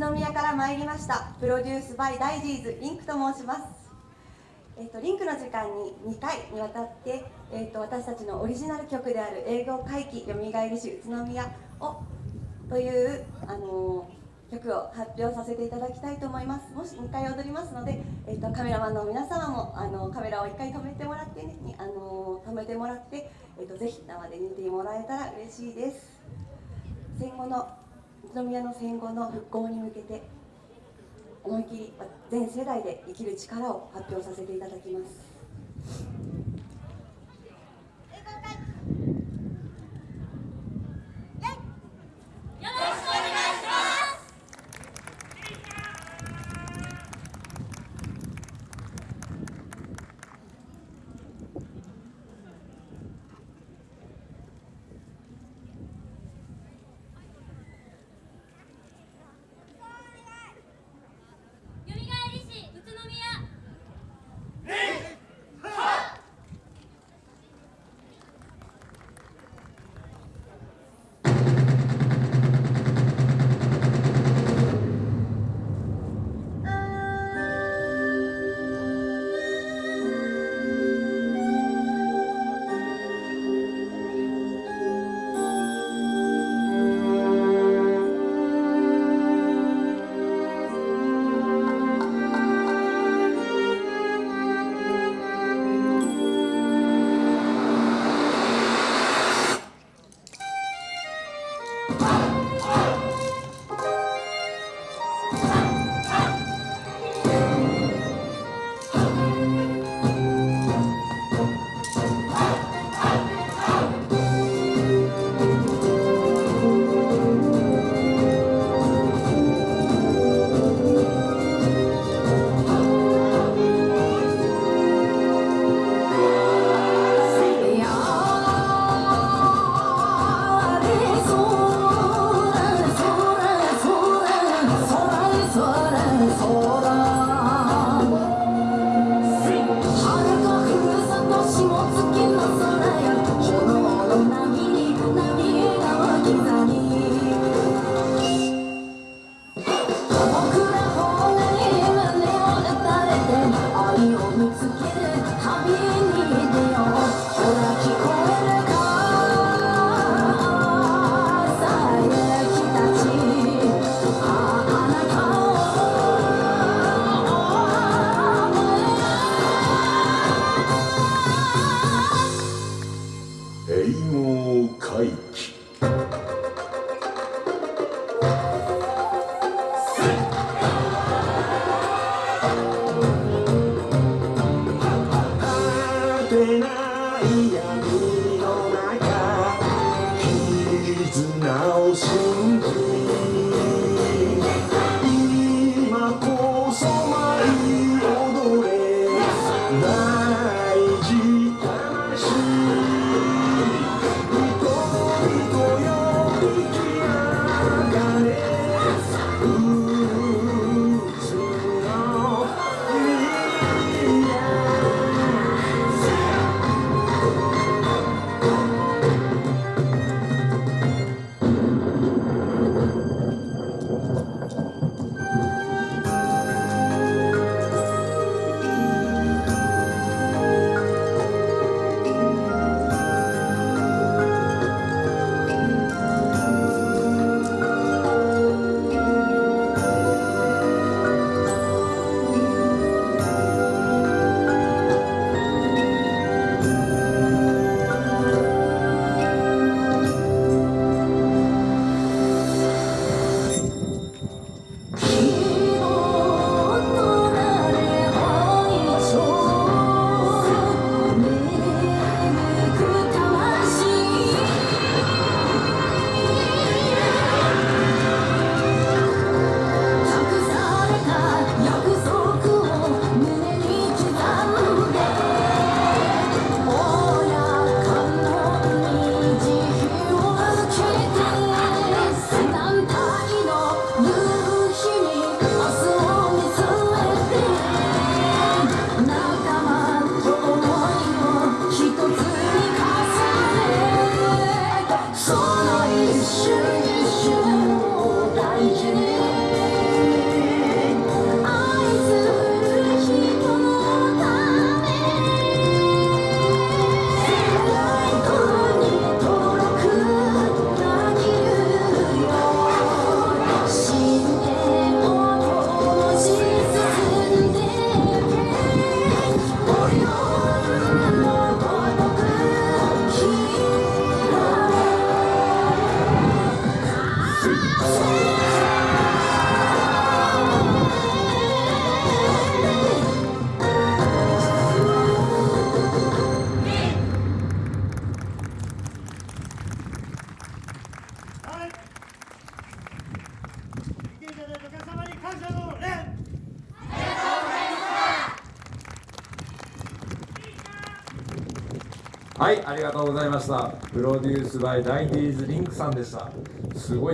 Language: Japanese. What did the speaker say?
宇都宮から参りました。プロデュースバイダイジーズリンクと申します。えーと、リンクの時間に2回にわたって、えーと、私たちのオリジナル曲である「英語回帰よみがえりし宇都宮を」という、あのー、曲を発表させていただきたいと思います。もし2回踊りますので、えーと、カメラマンの皆様も、あのカメラを1回止めてもらってね、あの止めてもらって、えー、とぜひ生で見てもらえたら嬉しいです。戦後の宇都宮の戦後の復興に向けて思い切り全世代で生きる力を発表させていただきます。はい、ありがとうございました。プロデュースバイダイディーズリンクさんでした。すごい。